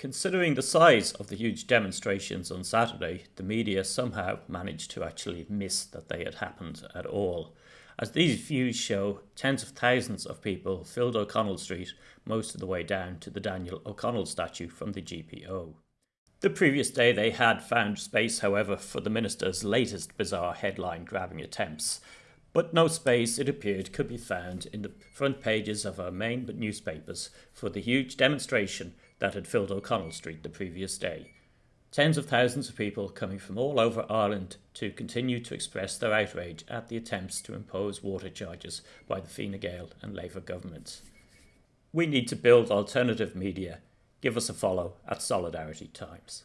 Considering the size of the huge demonstrations on Saturday, the media somehow managed to actually miss that they had happened at all. As these views show, tens of thousands of people filled O'Connell Street most of the way down to the Daniel O'Connell statue from the GPO. The previous day they had found space, however, for the minister's latest bizarre headline grabbing attempts, but no space, it appeared, could be found in the front pages of our main newspapers for the huge demonstration that had filled O'Connell Street the previous day. Tens of thousands of people coming from all over Ireland to continue to express their outrage at the attempts to impose water charges by the Fine Gael and Labour governments. We need to build alternative media. Give us a follow at Solidarity Times.